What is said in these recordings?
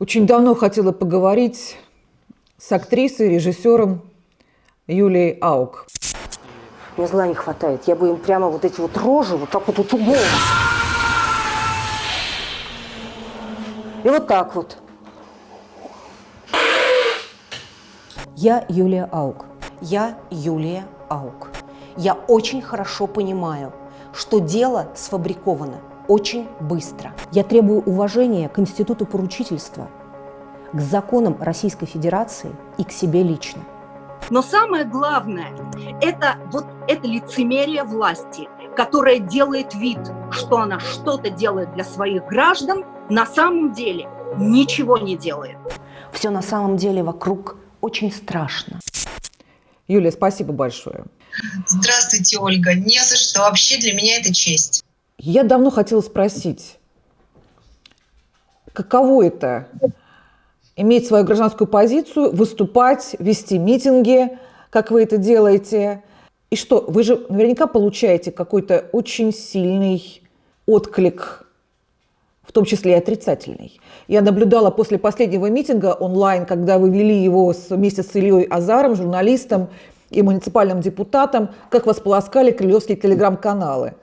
Очень давно хотела поговорить с актрисой, режиссером Юлией Аук. Мне зла не хватает. Я бы им прямо вот эти вот рожи вот так вот утюгом. И вот так вот. Я Юлия Аук. Я Юлия Аук. Я очень хорошо понимаю, что дело сфабриковано очень быстро. Я требую уважения к институту поручительства, к законам Российской Федерации и к себе лично. Но самое главное – это вот это лицемерие власти, которая делает вид, что она что-то делает для своих граждан, на самом деле ничего не делает. Все на самом деле вокруг очень страшно. Юлия, спасибо большое. Здравствуйте, Ольга. Не за что. Вообще для меня это честь. Я давно хотела спросить, каково это иметь свою гражданскую позицию, выступать, вести митинги, как вы это делаете. И что, вы же наверняка получаете какой-то очень сильный отклик, в том числе и отрицательный. Я наблюдала после последнего митинга онлайн, когда вы вели его вместе с Ильей Азаром, журналистом и муниципальным депутатом, как вас полоскали крылевские телеграм-каналы.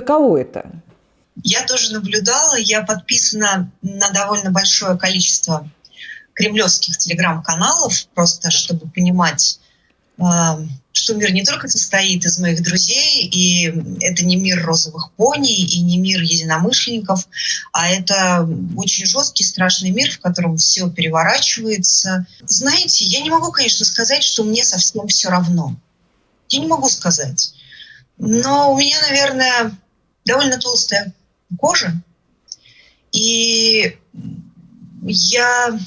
Каково это? Я тоже наблюдала, я подписана на довольно большое количество кремлевских телеграм-каналов, просто чтобы понимать, э, что мир не только состоит из моих друзей, и это не мир розовых пони, и не мир единомышленников, а это очень жесткий, страшный мир, в котором все переворачивается. Знаете, я не могу, конечно, сказать, что мне совсем все равно. Я не могу сказать. Но у меня, наверное, довольно толстая кожа. И я...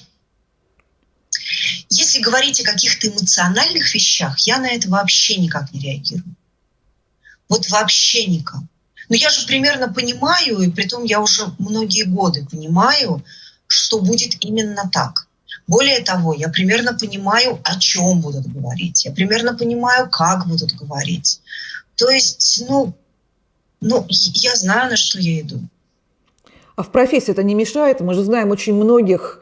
Если говорить о каких-то эмоциональных вещах, я на это вообще никак не реагирую. Вот вообще никак. Но я же примерно понимаю, и при том я уже многие годы понимаю, что будет именно так. Более того, я примерно понимаю, о чем будут говорить. Я примерно понимаю, как будут говорить. То есть, ну, ну, я знаю, на что я иду. А в профессии это не мешает? Мы же знаем очень многих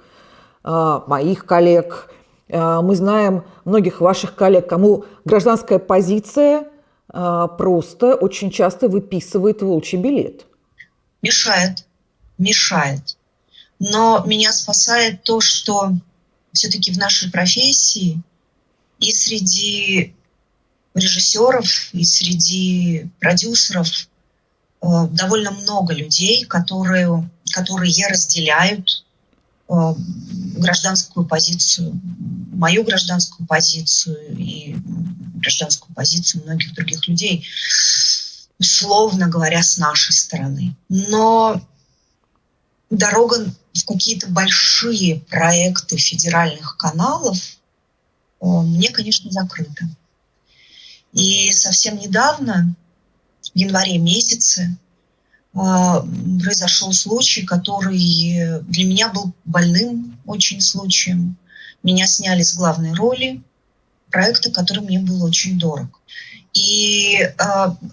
э, моих коллег, э, мы знаем многих ваших коллег, кому гражданская позиция э, просто очень часто выписывает волчий билет. Мешает, мешает. Но меня спасает то, что все-таки в нашей профессии и среди режиссеров и среди продюсеров довольно много людей, которые, которые разделяют э, гражданскую позицию, мою гражданскую позицию и гражданскую позицию многих других людей, условно говоря, с нашей стороны. Но дорога в какие-то большие проекты федеральных каналов э, мне, конечно, закрыта. И совсем недавно, в январе месяце, а, произошел случай, который для меня был больным очень случаем. Меня сняли с главной роли проекта, который мне был очень дорог. И э,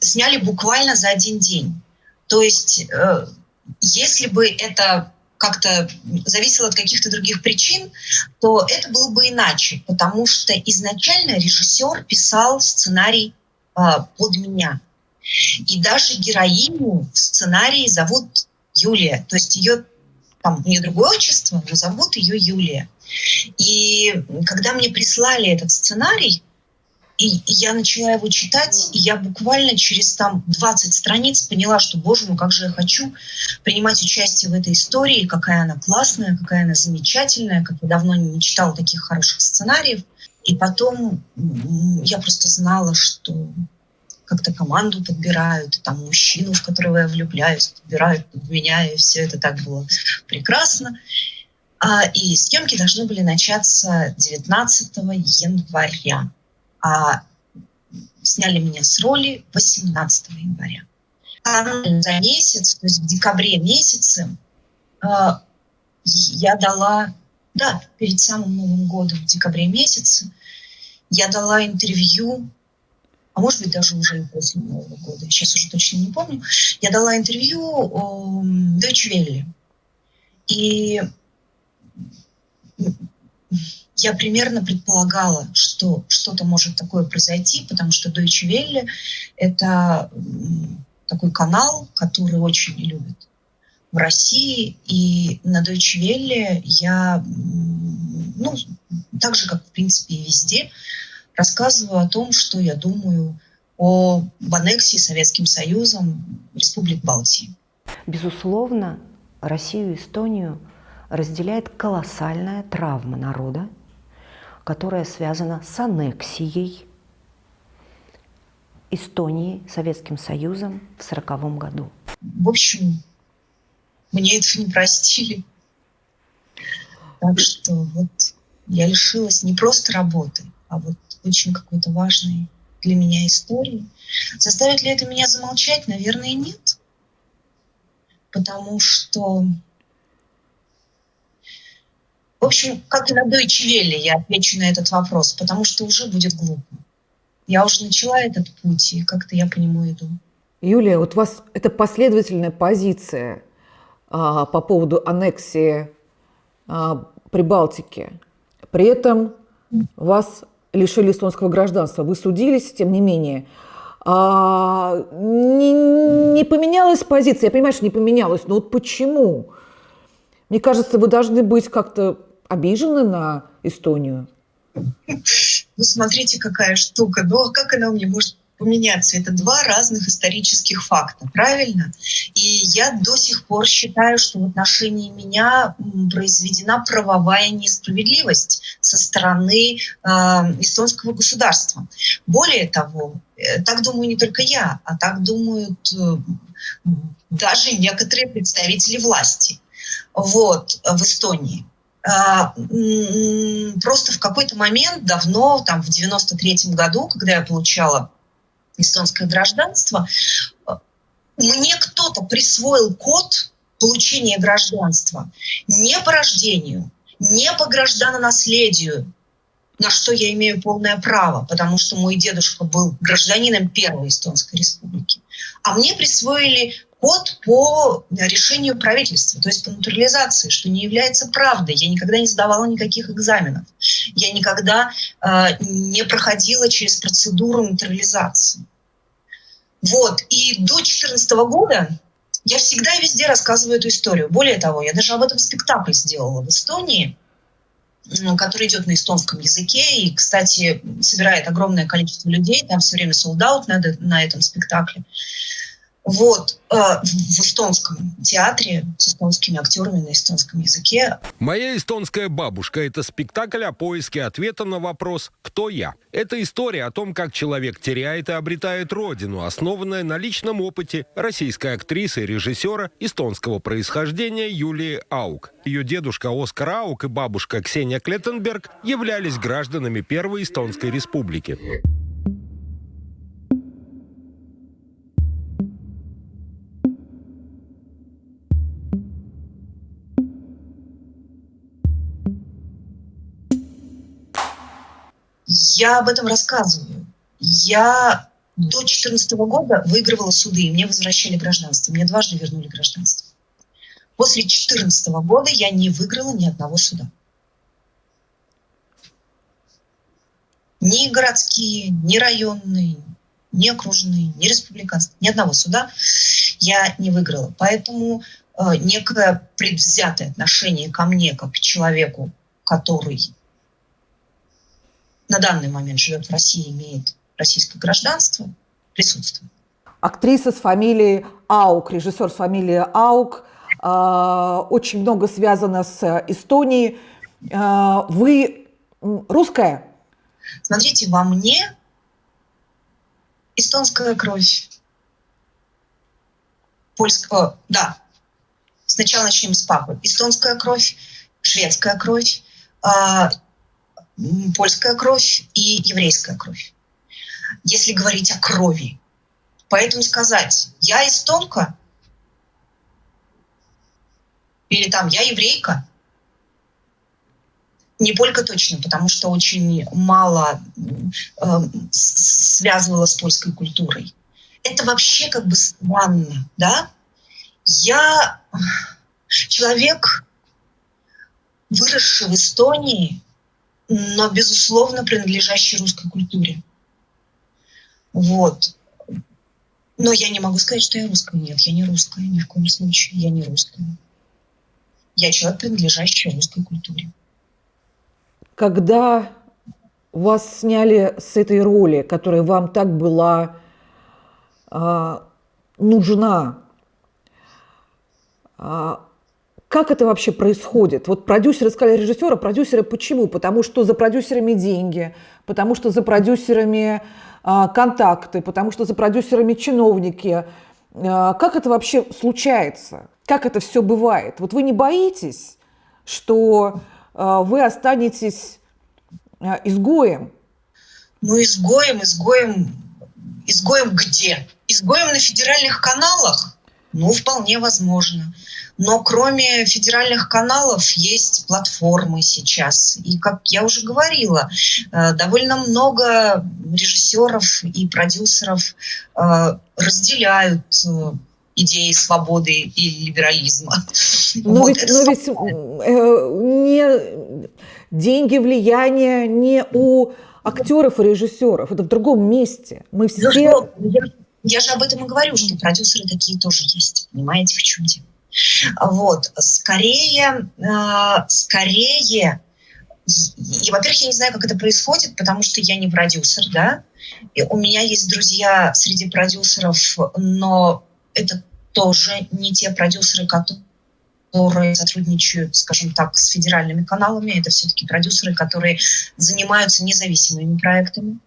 сняли буквально за один день. То есть, э, если бы это как-то зависело от каких-то других причин, то это было бы иначе, потому что изначально режиссер писал сценарий э, под меня. И даже героиню в сценарии зовут Юлия, то есть ее там у другое отчество, но зовут ее Юлия. И когда мне прислали этот сценарий, и я начала его читать, и я буквально через там 20 страниц поняла, что, боже мой, как же я хочу принимать участие в этой истории, какая она классная, какая она замечательная, как я давно не читала таких хороших сценариев. И потом я просто знала, что как-то команду подбирают, там мужчину, в которого я влюбляюсь, подбирают под меня, и все это так было прекрасно. А, и съемки должны были начаться 19 января а сняли меня с роли 18 января. За месяц, то есть в декабре месяце, а, я дала, да, перед самым Новым годом, в декабре месяце, я дала интервью а может быть даже уже и после Нового года, сейчас уже точно не помню, я дала интервью Deutsche Welle. И я примерно предполагала, что что-то может такое произойти, потому что Deutsche Welle — это такой канал, который очень любят в России. И на Deutsche Welle я, ну, так же, как, в принципе, и везде, рассказываю о том, что я думаю о аннексии Советским Союзом Республик Балтии. Безусловно, Россию и Эстонию разделяет колоссальная травма народа, которая связана с аннексией Эстонии Советским Союзом в 1940 году. В общем, мне этого не простили. Так что вот я лишилась не просто работы, а вот очень какой-то важной для меня истории. Заставит ли это меня замолчать? Наверное, нет. Потому что в общем, как и на Deutsche Welle я отвечу на этот вопрос, потому что уже будет глупо. Я уже начала этот путь, и как-то я по нему иду. Юлия, вот у вас это последовательная позиция а, по поводу аннексии а, Прибалтики. При этом вас лишили эстонского гражданства. Вы судились, тем не менее. А, не, не поменялась позиция. Я понимаю, что не поменялась, но вот почему? Мне кажется, вы должны быть как-то обижены на Эстонию? Ну, смотрите, какая штука. Ну, а как она у меня может поменяться? Это два разных исторических факта, правильно? И я до сих пор считаю, что в отношении меня произведена правовая несправедливость со стороны э, эстонского государства. Более того, э, так думаю не только я, а так думают э, даже некоторые представители власти вот, в Эстонии. А, просто в какой-то момент, давно, там в 93-м году, когда я получала эстонское гражданство, мне кто-то присвоил код получения гражданства не по рождению, не по гражданонаследию, на что я имею полное право, потому что мой дедушка был гражданином Первой Эстонской Республики. А мне присвоили год по решению правительства, то есть по натурализации, что не является правдой. Я никогда не сдавала никаких экзаменов. Я никогда э, не проходила через процедуру натурализации. Вот. И до 2014 года я всегда и везде рассказываю эту историю. Более того, я даже об этом спектакль сделала в Эстонии, который идет на эстонском языке и, кстати, собирает огромное количество людей. Там все время солдат на, на этом спектакле вот, э, в эстонском театре с эстонскими актерами на эстонском языке. «Моя эстонская бабушка» — это спектакль о поиске ответа на вопрос «Кто я?». Это история о том, как человек теряет и обретает родину, основанная на личном опыте российской актрисы и режиссера эстонского происхождения Юлии Аук. Ее дедушка Оскар Аук и бабушка Ксения Клеттенберг являлись гражданами Первой Эстонской Республики. Я об этом рассказываю. Я до 2014 года выигрывала суды, и мне возвращали гражданство. Мне дважды вернули гражданство. После 2014 года я не выиграла ни одного суда. Ни городские, ни районные, ни окружные, ни республиканские, ни одного суда я не выиграла. Поэтому э, некое предвзятое отношение ко мне, как к человеку, который на данный момент живет в России, имеет российское гражданство, присутствует. Актриса с фамилией Аук, режиссер с фамилией Аук, а, очень много связано с Эстонией. А, вы русская? Смотрите, во мне эстонская кровь. Польского, да. Сначала начнем с папы. Эстонская кровь, шведская кровь, а, польская кровь и еврейская кровь. Если говорить о крови. Поэтому сказать, я эстонка, или там я еврейка, Не Полька точно, потому что очень мало э, связывала с польской культурой. Это вообще как бы странно, да? Я человек, выросший в Эстонии, но, безусловно, принадлежащий русской культуре. Вот. Но я не могу сказать, что я русская. Нет, я не русская, ни в коем случае. Я не русская. Я человек, принадлежащий русской культуре. Когда вас сняли с этой роли, которая вам так была э, нужна, э, как это вообще происходит? Вот продюсеры сказали режиссера, продюсеры почему? Потому что за продюсерами деньги, потому что за продюсерами э, контакты, потому что за продюсерами чиновники. Э, как это вообще случается? Как это все бывает? Вот вы не боитесь, что а, вы останетесь а, изгоем. Ну, изгоем, изгоем, изгоем где? Изгоем на федеральных каналах? Ну, вполне возможно. Но кроме федеральных каналов есть платформы сейчас. И, как я уже говорила, э, довольно много режиссеров и продюсеров э, разделяют э, идеи свободы и либерализма. Но вот ведь, но ведь э, не деньги, влияние не у актеров и режиссеров, это в другом месте. Мы все... Я, я же об этом и говорю, что продюсеры такие тоже есть. Понимаете, в чем дело? Вот, скорее, э, скорее, и, во-первых, я не знаю, как это происходит, потому что я не продюсер, да, и у меня есть друзья среди продюсеров, но это тоже не те продюсеры, которые сотрудничают, скажем так, с федеральными каналами. Это все-таки продюсеры, которые занимаются независимыми проектами.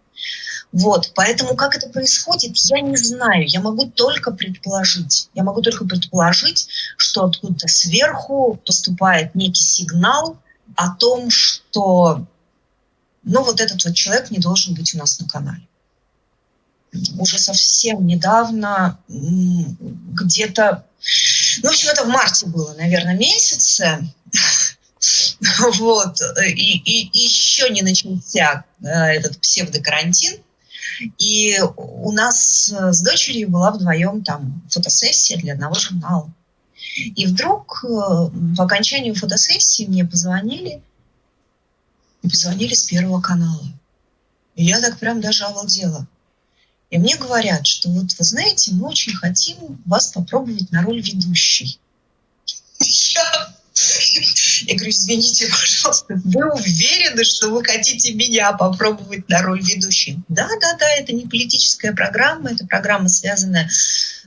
Вот, поэтому как это происходит, я не знаю. Я могу только предположить. Я могу только предположить, что откуда-то сверху поступает некий сигнал о том, что ну, вот этот вот человек не должен быть у нас на канале уже совсем недавно, где-то, ну, в общем, это в марте было, наверное, месяце, вот, и, и еще не начался э, этот псевдокарантин, и у нас с дочерью была вдвоем там фотосессия для одного журнала. И вдруг э, по окончанию фотосессии мне позвонили, позвонили с Первого канала. И я так прям даже овалдела. И мне говорят, что вот вы знаете, мы очень хотим вас попробовать на роль ведущей. Я я говорю, извините, пожалуйста, вы уверены, что вы хотите меня попробовать на роль ведущей? Да, да, да, это не политическая программа, это программа, связанная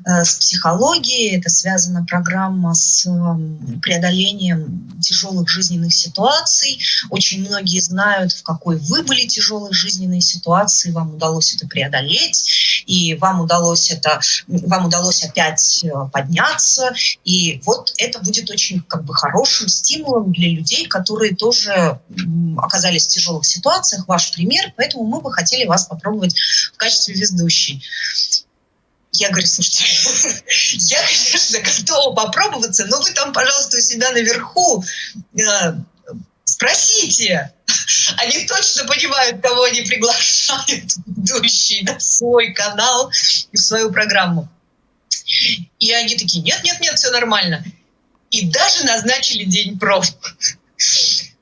э, с психологией, это связана программа с э, преодолением тяжелых жизненных ситуаций. Очень многие знают, в какой вы были тяжелой жизненной ситуации, вам удалось это преодолеть, и вам удалось это, вам удалось опять э, подняться, и вот это будет очень как бы хорошим стимулом для людей, которые тоже оказались в тяжелых ситуациях, ваш пример, поэтому мы бы хотели вас попробовать в качестве ведущей. Я говорю, слушайте, я, конечно, готова попробоваться, но вы там, пожалуйста, у себя наверху э, спросите. Они точно понимают, кого они приглашают ведущие на свой канал и в свою программу. И они такие, нет, нет, нет, все нормально и даже назначили день проб.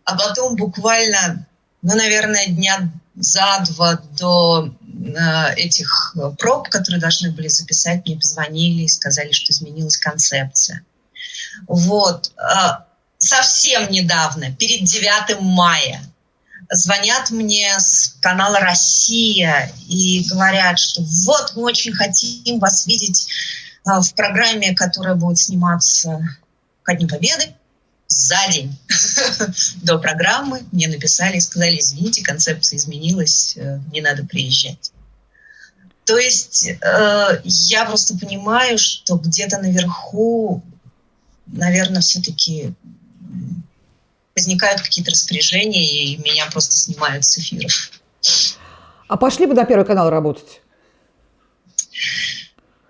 А потом буквально, ну, наверное, дня за два до э, этих проб, которые должны были записать, мне позвонили и сказали, что изменилась концепция. Вот. Э, совсем недавно, перед 9 мая, звонят мне с канала «Россия» и говорят, что вот мы очень хотим вас видеть э, в программе, которая будет сниматься ко Дню Победы за день до программы мне написали и сказали, извините, концепция изменилась, э, не надо приезжать. То есть э, я просто понимаю, что где-то наверху, наверное, все-таки возникают какие-то распоряжения, и меня просто снимают с эфиров. А пошли бы на Первый канал работать?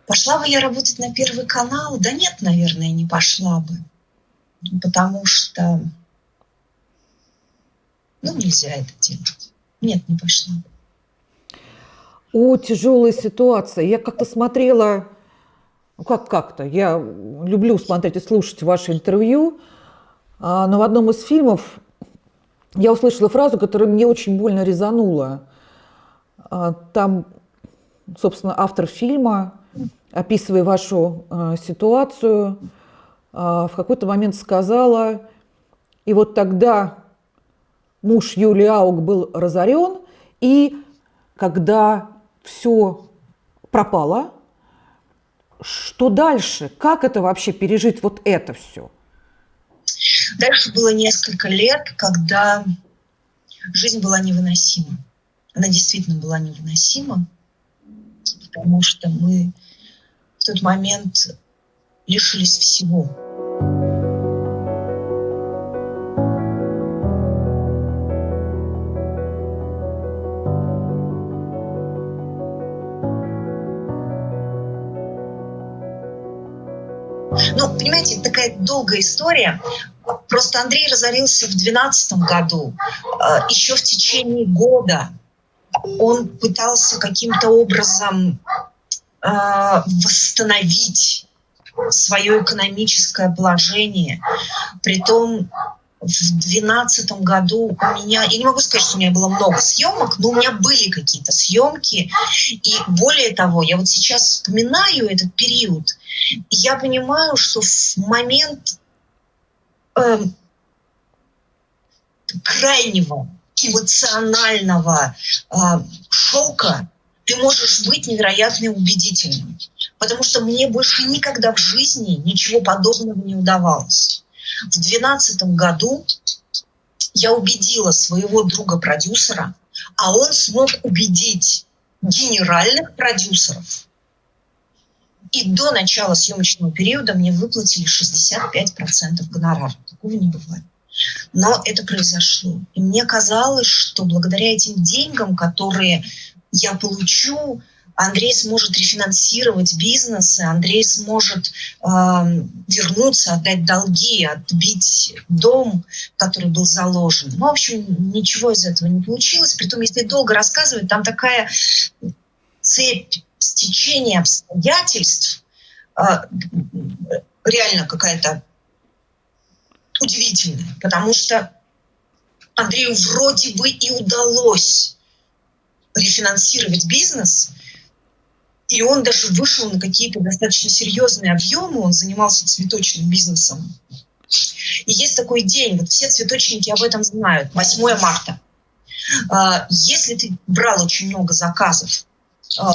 Пошла бы я работать на Первый канал? Да нет, наверное, не пошла бы. Потому что Ну, нельзя это делать. Нет, не пошла. О, тяжелая ситуация. Я как-то смотрела, ну как как-то, я люблю смотреть и слушать ваши интервью, но в одном из фильмов я услышала фразу, которая мне очень больно резанула. А, там, собственно, автор фильма, описывая вашу а, ситуацию, в какой-то момент сказала, и вот тогда муж Юлии Аук был разорен, и когда все пропало, что дальше? Как это вообще пережить вот это все? Дальше было несколько лет, когда жизнь была невыносима. Она действительно была невыносима, потому что мы в тот момент лишились всего. Ну, понимаете, такая долгая история. Просто Андрей разорился в 2012 году. А, Еще в течение года он пытался каким-то образом а, восстановить свое экономическое положение. Притом в 2012 году у меня, я не могу сказать, что у меня было много съемок, но у меня были какие-то съемки. И более того, я вот сейчас вспоминаю этот период, я понимаю, что в момент э, крайнего эмоционального э, шока ты можешь быть невероятно убедительным. Потому что мне больше никогда в жизни ничего подобного не удавалось. В 2012 году я убедила своего друга-продюсера, а он смог убедить генеральных продюсеров. И до начала съемочного периода мне выплатили 65% гонорара. Такого не бывает. Но это произошло. И мне казалось, что благодаря этим деньгам, которые я получу, Андрей сможет рефинансировать бизнесы, Андрей сможет э, вернуться, отдать долги, отбить дом, который был заложен. Ну, в общем, ничего из этого не получилось. Притом, если долго рассказывать, там такая цепь стечения обстоятельств, э, реально какая-то удивительная, потому что Андрею вроде бы и удалось рефинансировать бизнес, и он даже вышел на какие-то достаточно серьезные объемы, он занимался цветочным бизнесом. И есть такой день, вот все цветочники об этом знают, 8 марта. А, если ты брал очень много заказов а,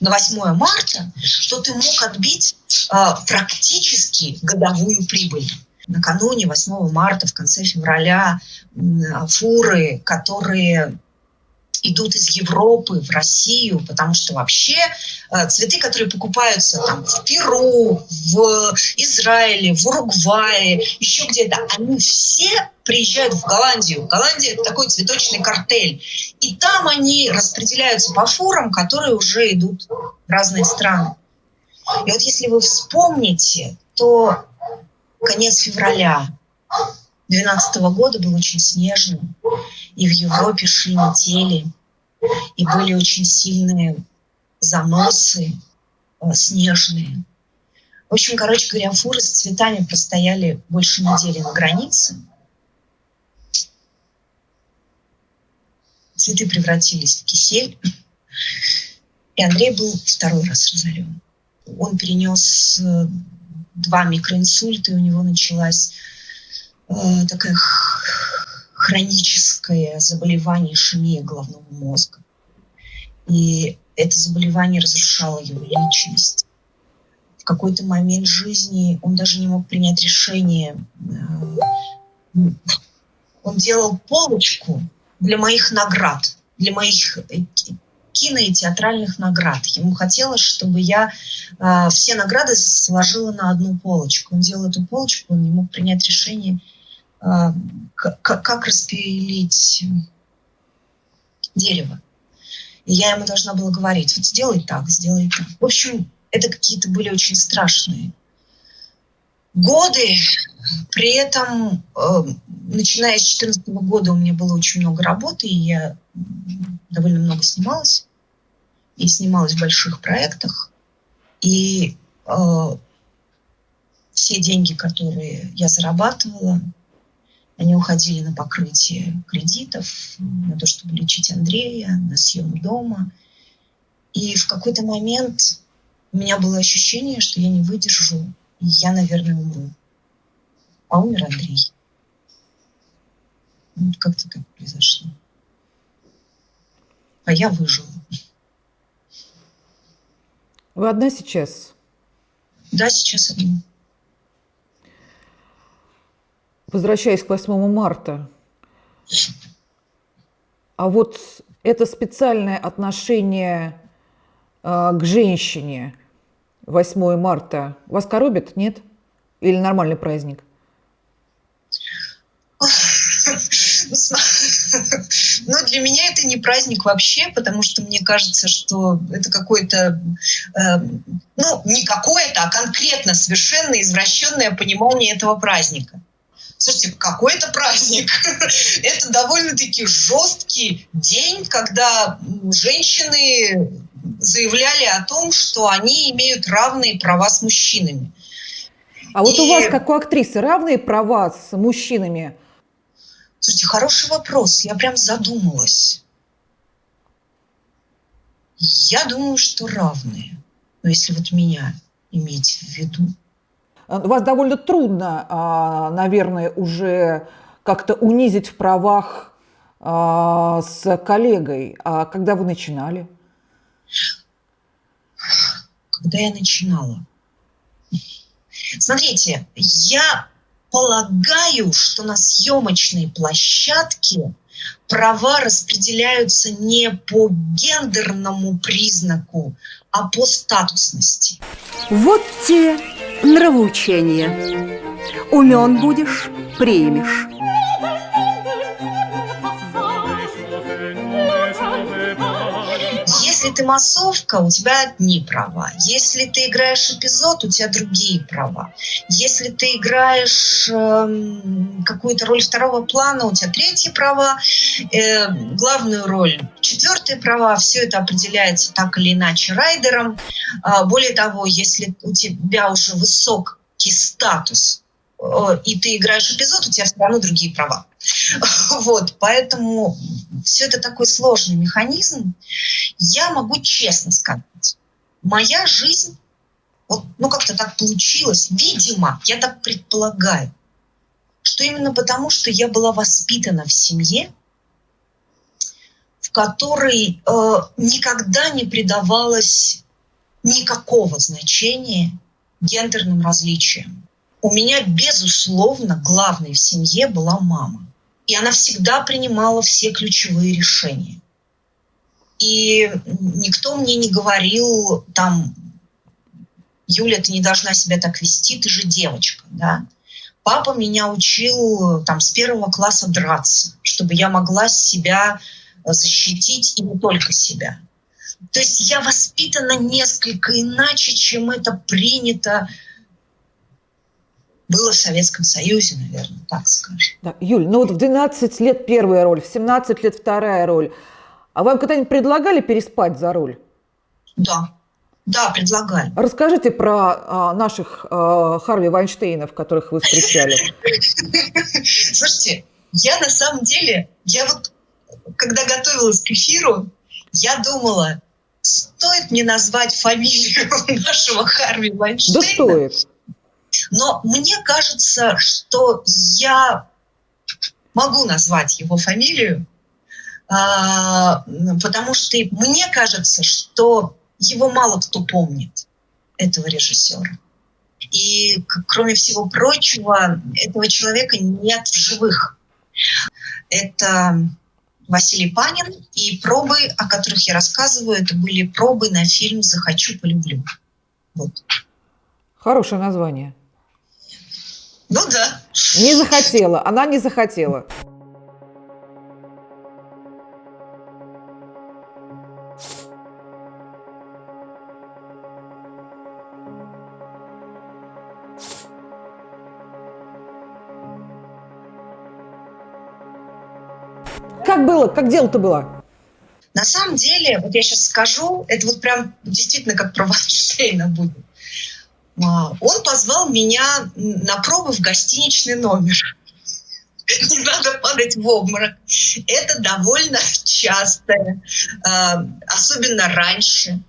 на 8 марта, то ты мог отбить а, практически годовую прибыль. Накануне 8 марта, в конце февраля, фуры, которые идут из Европы в Россию, потому что вообще э, цветы, которые покупаются там в Перу, в Израиле, в Уругвае, еще где-то, они все приезжают в Голландию. Голландия – это такой цветочный картель. И там они распределяются по фурам, которые уже идут в разные страны. И вот если вы вспомните, то конец февраля 2012 года был очень снежным, и в Европе шли метели, и были очень сильные заносы э, снежные. В общем, короче говоря, фуры с цветами простояли больше недели на границе. Цветы превратились в кисель. И Андрей был второй раз разорен. Он перенес э, два микроинсульта, и у него началась э, такая хроническое заболевание ишемия головного мозга. И это заболевание разрушало его личность. В какой-то момент жизни он даже не мог принять решение. Э, он делал полочку для моих наград, для моих э, кино и театральных наград. Ему хотелось, чтобы я э, все награды сложила на одну полочку. Он делал эту полочку, он не мог принять решение, как, как распилить дерево. И я ему должна была говорить, вот сделай так, сделай так. В общем, это какие-то были очень страшные годы. При этом, э, начиная с 2014 года, у меня было очень много работы, и я довольно много снималась. И снималась в больших проектах. И э, все деньги, которые я зарабатывала, они уходили на покрытие кредитов, на то, чтобы лечить Андрея, на съем дома. И в какой-то момент у меня было ощущение, что я не выдержу, и я, наверное, умру. А умер Андрей. Вот как-то так произошло. А я выжила. Вы одна сейчас? Да, сейчас одна. Возвращаясь к 8 марта, а вот это специальное отношение э, к женщине 8 марта вас коробит, нет? Или нормальный праздник? Ну, для меня это не праздник вообще, потому что мне кажется, что это какое-то, э, ну, не какое-то, а конкретно совершенно извращенное понимание этого праздника. Слушайте, какой это праздник? это довольно-таки жесткий день, когда женщины заявляли о том, что они имеют равные права с мужчинами. А вот у вас, как у актрисы, равные права с мужчинами? Слушайте, хороший вопрос. Я прям задумалась. Я думаю, что равные. Но если вот меня иметь в виду. Вас довольно трудно, а, наверное, уже как-то унизить в правах а, с коллегой. А когда вы начинали? Когда я начинала? Смотрите, я полагаю, что на съемочной площадке права распределяются не по гендерному признаку, а по статусности. Вот те нравоучения. Умен будешь, примешь. Ты массовка, у тебя одни права. Если ты играешь эпизод, у тебя другие права. Если ты играешь э, какую-то роль второго плана, у тебя третьи права. Э, главную роль четвертые права. Все это определяется так или иначе райдером. Э, более того, если у тебя уже высокий статус, и ты играешь эпизод, у тебя все равно другие права. Вот, поэтому все это такой сложный механизм. Я могу честно сказать, моя жизнь, вот, ну как-то так получилось, видимо, я так предполагаю, что именно потому, что я была воспитана в семье, в которой э, никогда не придавалось никакого значения гендерным различиям. У меня, безусловно, главной в семье была мама. И она всегда принимала все ключевые решения. И никто мне не говорил там, Юля, ты не должна себя так вести, ты же девочка, да. Папа меня учил там с первого класса драться, чтобы я могла себя защитить и не только себя. То есть я воспитана несколько иначе, чем это принято было в Советском Союзе, наверное, так скажем. Да. Юль, ну вот в 12 лет первая роль, в 17 лет вторая роль. А вам когда-нибудь предлагали переспать за роль? Да, да, предлагали. Расскажите про а, наших а, Харви Вайнштейнов, которых вы встречали. Слушайте, я на самом деле, я вот, когда готовилась к эфиру, я думала, стоит мне назвать фамилию нашего Харви Вайнштейна? Да стоит. Но мне кажется, что я могу назвать его фамилию, а, потому что мне кажется, что его мало кто помнит, этого режиссера. И, кроме всего прочего, этого человека нет в живых. Это Василий Панин, и пробы, о которых я рассказываю, это были пробы на фильм «Захочу, полюблю». Вот. Хорошее название. Ну да. Не захотела, она не захотела. Как было? Как дело-то было? На самом деле, вот я сейчас скажу, это вот прям действительно как про провокшейна будет. А, он позвал меня на пробы в гостиничный номер. Не надо падать в обморок. Это довольно часто, а, особенно раньше,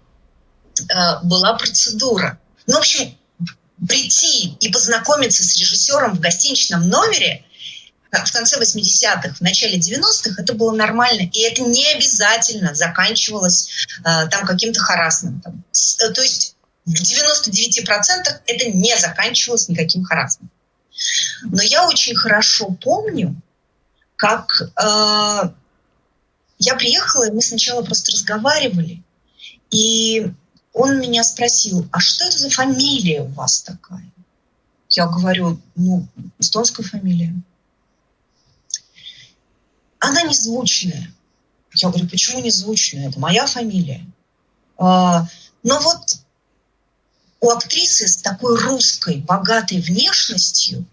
а, была процедура. Ну, в общем, прийти и познакомиться с режиссером в гостиничном номере в конце 80-х, в начале 90-х это было нормально. И это не обязательно заканчивалось там каким-то харасментом. Э, то есть в 99% это не заканчивалось никаким харасментом. Но я очень хорошо помню, как э, я приехала, и мы сначала просто разговаривали. И он меня спросил, а что это за фамилия у вас такая? Я говорю, ну, эстонская фамилия. Она незвучная. Я говорю, почему незвучная? Это моя фамилия. А, но вот у актрисы с такой русской, богатой внешностью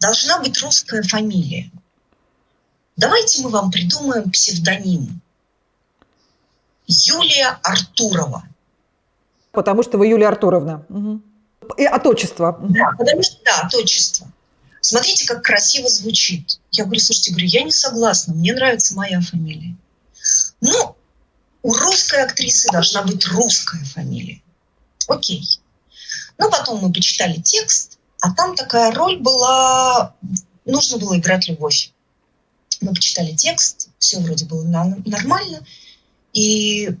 должна быть русская фамилия. Давайте мы вам придумаем псевдоним. Юлия Артурова. Потому что вы Юлия Артуровна. Угу. И от отчества. Да, потому что, да, от отчества. Смотрите, как красиво звучит. Я говорю, слушайте, говорю, я не согласна, мне нравится моя фамилия. Ну, у русской актрисы должна быть русская фамилия. Окей. Ну, потом мы почитали текст, а там такая роль была, нужно было играть любовь. Мы почитали текст, все вроде было нормально, и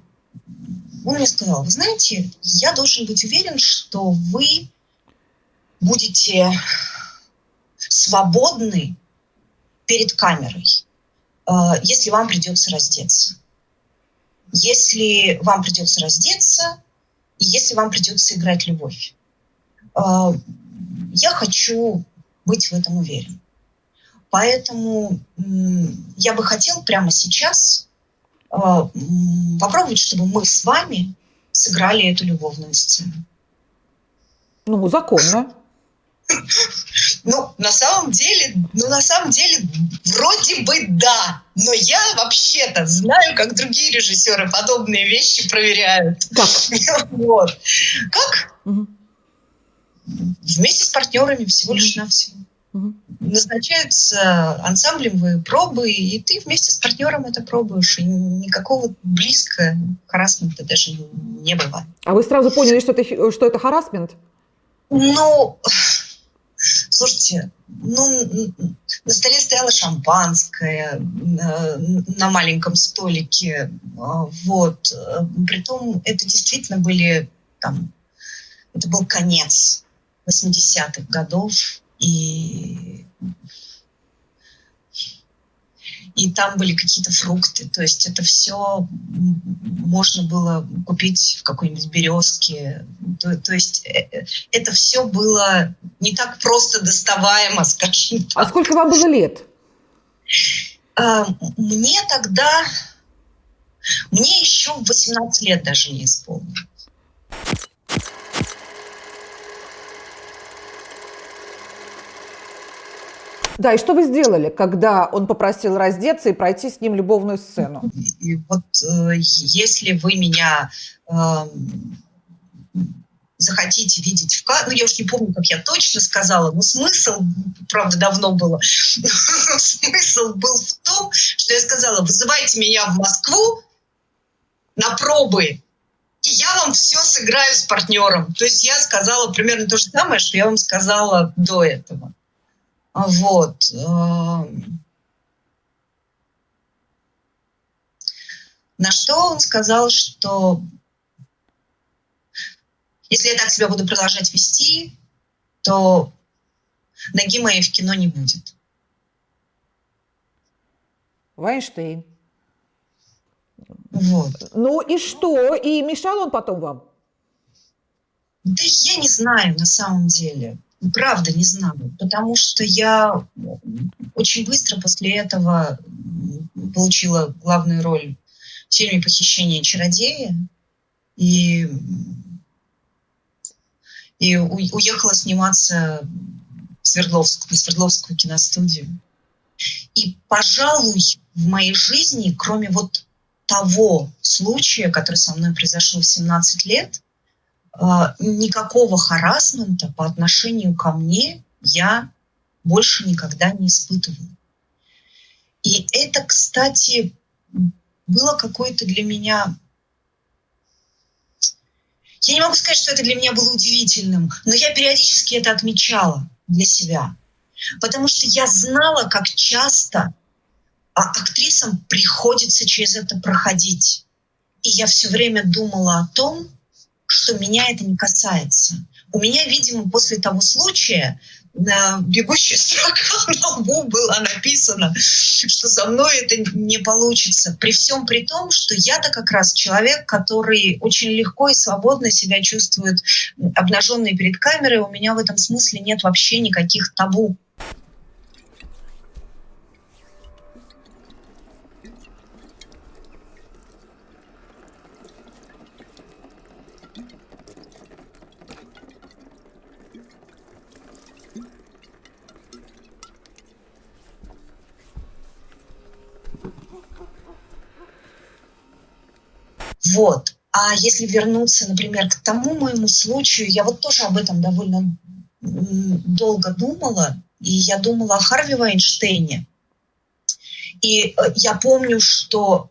он мне сказал, вы знаете, я должен быть уверен, что вы будете свободны перед камерой, э, если вам придется раздеться. Если вам придется раздеться, и если вам придется играть любовь. Э, я хочу быть в этом уверен. Поэтому я бы хотел прямо сейчас э, попробовать, чтобы мы с вами сыграли эту любовную сцену. Ну, законно. Ну, на самом деле, ну, на самом деле, вроде бы да. Но я вообще-то знаю, как другие режиссеры подобные вещи проверяют. Как? Вот. Как? Угу. Вместе с партнерами всего лишь навсего. Угу. Назначаются ансамблевые пробы, и ты вместе с партнером это пробуешь. И никакого близко харасмента даже не бывает. А вы сразу поняли, что это, что это харасмент? Ну, Слушайте, ну, на столе стояло шампанское на маленьком столике, а, вот. Притом это действительно были там, это был конец 80-х годов, и и там были какие-то фрукты. То есть это все можно было купить в какой-нибудь березке. То, то есть э, э, это все было не так просто доставаемо, скажем так. А сколько вам было лет? А, мне тогда... Мне еще 18 лет даже не исполнилось. Да, и что вы сделали, когда он попросил раздеться и пройти с ним любовную сцену? И вот э, если вы меня э, захотите видеть в кадре, ну я уж не помню, как я точно сказала, но смысл, правда, давно было, смысл был в том, что я сказала, вызывайте меня в Москву на пробы, и я вам все сыграю с партнером. То есть я сказала примерно то же самое, что я вам сказала до этого. Вот. Эм. На что он сказал, что если я так себя буду продолжать вести, то ноги моей в кино не будет. Вайнштейн. Вот. Ну и что? И мешал он потом вам? Да я не знаю на самом деле. Правда не знаю, потому что я очень быстро после этого получила главную роль в фильме «Похищение чародея» и, и уехала сниматься в Свердловск, на Свердловскую киностудию. И, пожалуй, в моей жизни, кроме вот того случая, который со мной произошел в 17 лет, никакого харасмента по отношению ко мне я больше никогда не испытываю. И это, кстати, было какое-то для меня... Я не могу сказать, что это для меня было удивительным, но я периодически это отмечала для себя. Потому что я знала, как часто а актрисам приходится через это проходить. И я все время думала о том, что меня это не касается. У меня, видимо, после того случая на бегущей строка на лбу было написано, что со мной это не получится. При всем при том, что я-то как раз человек, который очень легко и свободно себя чувствует обнаженный перед камерой. У меня в этом смысле нет вообще никаких табу. Если вернуться, например, к тому моему случаю, я вот тоже об этом довольно долго думала, и я думала о Харви Вайнштейне. И э, я помню, что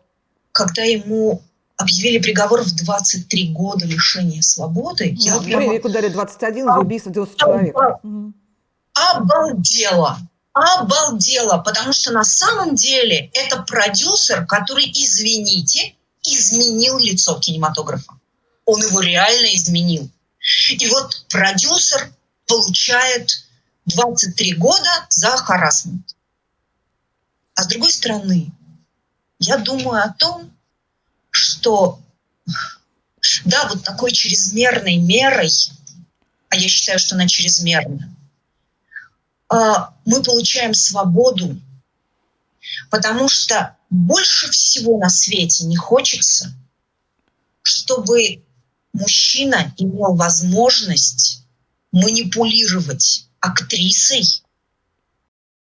когда ему объявили приговор в 23 года лишения свободы, ну, я прямо... ударили 21 за убийство 90 человек. Обалдела. Обалдела, потому что на самом деле это продюсер, который, извините, изменил лицо кинематографа. Он его реально изменил. И вот продюсер получает 23 года за харасмент. А с другой стороны, я думаю о том, что да, вот такой чрезмерной мерой, а я считаю, что она чрезмерна, а, мы получаем свободу, потому что больше всего на свете не хочется, чтобы мужчина имел возможность манипулировать актрисой.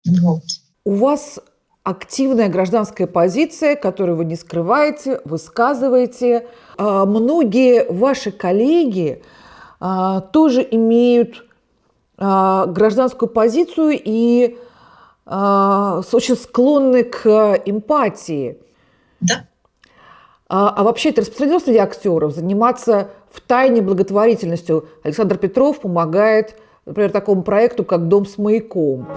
Вот. У вас активная гражданская позиция, которую вы не скрываете, высказываете. А, многие ваши коллеги а, тоже имеют а, гражданскую позицию и очень склонны к эмпатии. Да. А, а вообще это распространено среди актеров заниматься в тайне благотворительностью. Александр Петров помогает, например, такому проекту, как «Дом с маяком».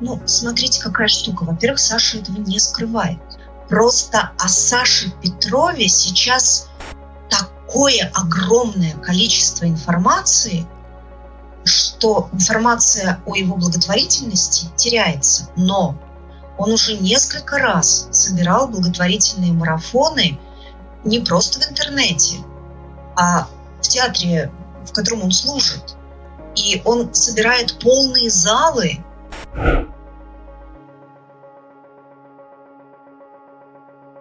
Ну, смотрите, какая штука. Во-первых, Саша этого не скрывает. Просто о Саше Петрове сейчас такое огромное количество информации – что информация о его благотворительности теряется, но он уже несколько раз собирал благотворительные марафоны не просто в интернете, а в театре, в котором он служит. И он собирает полные залы.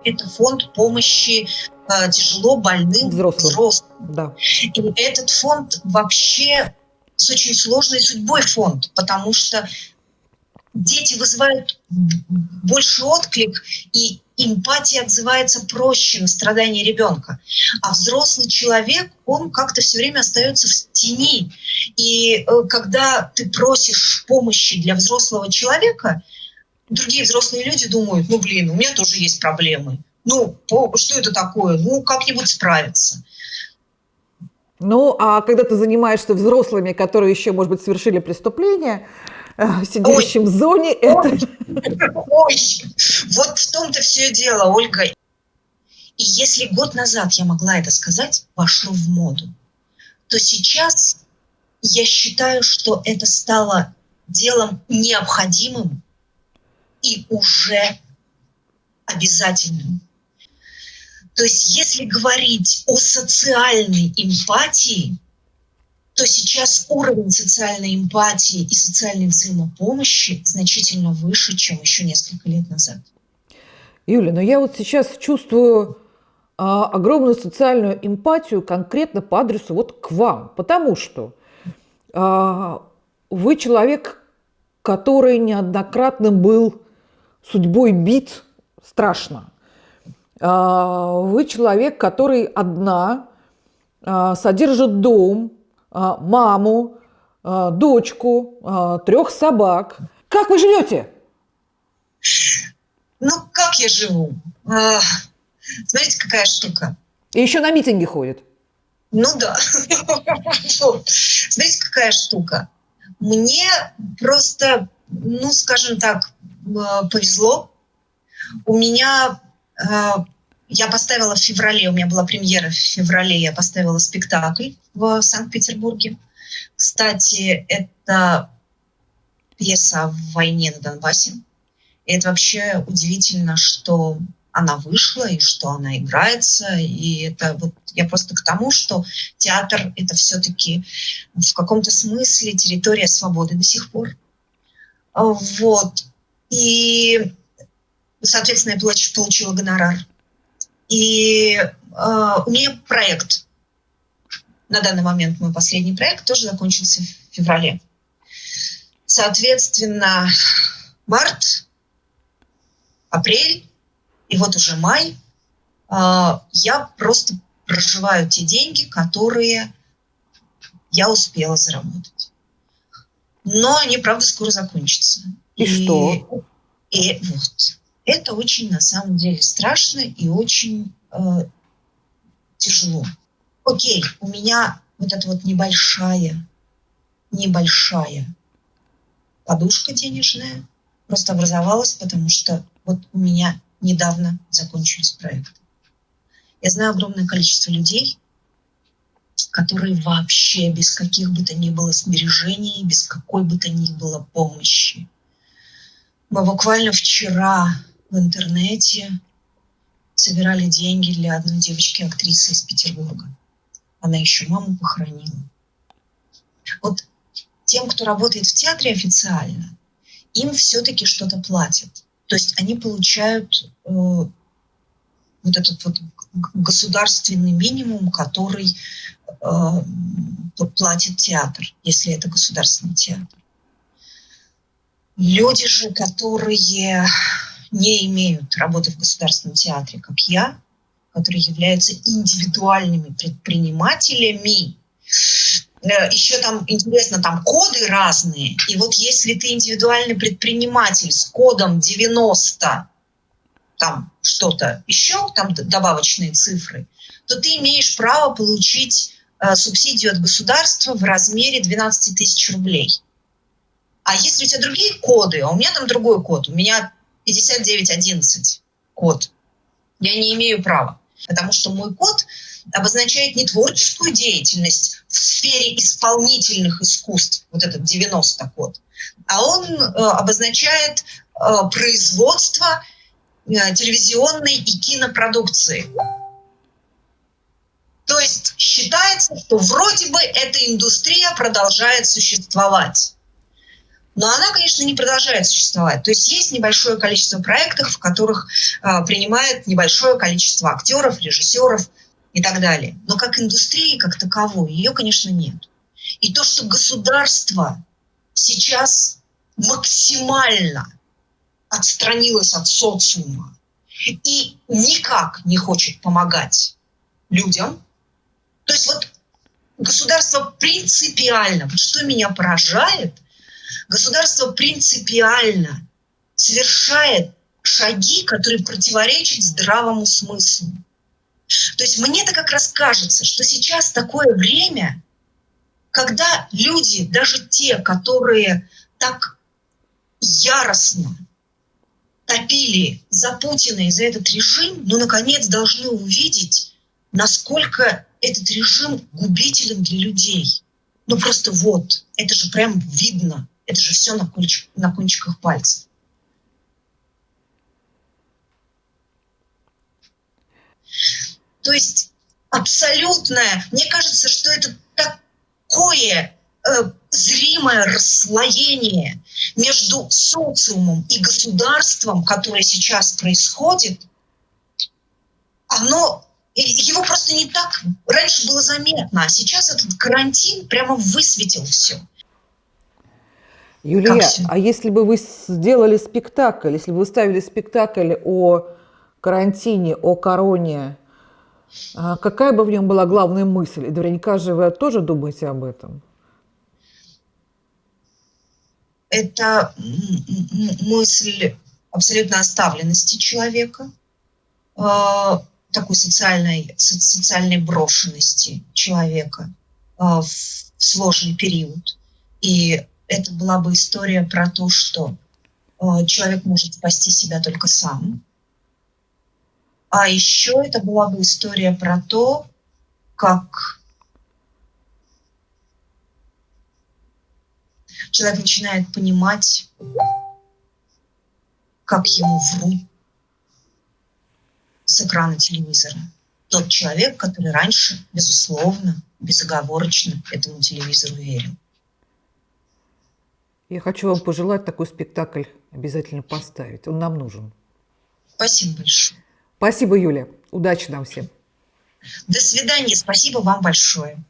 Это фонд помощи э, тяжело больным взрослым. взрослым. Да. И этот фонд вообще с очень сложной судьбой фонд, потому что дети вызывают больше отклик, и эмпатия отзывается проще на страдания ребенка. А взрослый человек, он как-то все время остается в тени. И э, когда ты просишь помощи для взрослого человека, другие взрослые люди думают, ну блин, у меня тоже есть проблемы. Ну, что это такое? Ну, как-нибудь справиться. Ну, а когда ты занимаешься взрослыми, которые еще, может быть, совершили преступление, э, сидящим ой, в зоне, ой, это... Ой, вот в том-то все дело, Ольга. И если год назад я могла это сказать, вошло в моду, то сейчас я считаю, что это стало делом необходимым и уже обязательным. То есть если говорить о социальной эмпатии, то сейчас уровень социальной эмпатии и социальной взаимопомощи значительно выше, чем еще несколько лет назад. Юля, но я вот сейчас чувствую а, огромную социальную эмпатию конкретно по адресу вот к вам, потому что а, вы человек, который неоднократно был судьбой бит страшно. А, вы человек, который одна а, содержит дом, а, маму, дочку, трех собак. Как вы живете? Ну, как я живу? Смотрите, какая штука. И еще на митинги ходит. Ну да. Знаете, какая штука? Мне просто, ну, скажем так, повезло. У меня я поставила в феврале, у меня была премьера в феврале, я поставила спектакль в Санкт-Петербурге. Кстати, это пьеса о войне на Донбассе. И это вообще удивительно, что она вышла и что она играется. И это вот я просто к тому, что театр — это все-таки в каком-то смысле территория свободы до сих пор. Вот. И, соответственно, я получила гонорар. И э, у меня проект. На данный момент мой последний проект тоже закончился в феврале. Соответственно, март, апрель, и вот уже май, а, я просто проживаю те деньги, которые я успела заработать. Но они, правда, скоро закончатся. И, и что? И вот. Это очень, на самом деле, страшно и очень э, тяжело. Окей, у меня вот эта вот небольшая, небольшая подушка денежная просто образовалась, потому что вот у меня недавно закончились проекты. Я знаю огромное количество людей, которые вообще без каких бы то ни было сбережений, без какой бы то ни было помощи. Мы буквально вчера в интернете собирали деньги для одной девочки-актрисы из Петербурга. Она еще маму похоронила. Вот тем, кто работает в театре официально, им все-таки что-то платят. То есть они получают э, вот этот вот государственный минимум, который э, платит театр, если это государственный театр. Люди же, которые не имеют работы в государственном театре, как я, которые являются индивидуальными предпринимателями, Э, еще там интересно, там коды разные. И вот если ты индивидуальный предприниматель с кодом 90, там что-то еще, там добавочные цифры, то ты имеешь право получить э, субсидию от государства в размере 12 тысяч рублей. А если у тебя другие коды, а у меня там другой код, у меня 5911 код, я не имею права, потому что мой код обозначает не творческую деятельность в сфере исполнительных искусств, вот этот 90 код, а он э, обозначает э, производство э, телевизионной и кинопродукции. То есть считается, что вроде бы эта индустрия продолжает существовать. Но она, конечно, не продолжает существовать. То есть есть небольшое количество проектов, в которых э, принимает небольшое количество актеров, режиссеров, и так далее. Но как индустрии, как таковой, ее, конечно, нет. И то, что государство сейчас максимально отстранилось от социума и никак не хочет помогать людям, то есть вот государство принципиально, вот что меня поражает, государство принципиально совершает шаги, которые противоречат здравому смыслу. То есть мне-то как раз кажется, что сейчас такое время, когда люди, даже те, которые так яростно топили за Путина и за этот режим, ну, наконец, должны увидеть, насколько этот режим губителен для людей. Ну, просто вот, это же прям видно, это же все на, кончик, на кончиках пальцев. То есть абсолютное, мне кажется, что это такое э, зримое расслоение между социумом и государством, которое сейчас происходит, оно его просто не так раньше было заметно, а сейчас этот карантин прямо высветил все. Юлия, а если бы вы сделали спектакль, если бы вы ставили спектакль о карантине, о короне, а какая бы в нем была главная мысль? И наверняка же вы тоже думаете об этом. Это мысль абсолютно оставленности человека, такой социальной, со- социальной брошенности человека в сложный период. И это была бы история про то, что э, человек может спасти себя только сам. А еще это была бы история про то, как человек начинает понимать, как ему врут с экрана телевизора. Тот человек, который раньше, безусловно, безоговорочно этому телевизору верил. Я хочу вам пожелать такой спектакль обязательно поставить. Он нам нужен. Спасибо большое. Спасибо, Юля. Удачи нам всем. До свидания. Спасибо вам большое.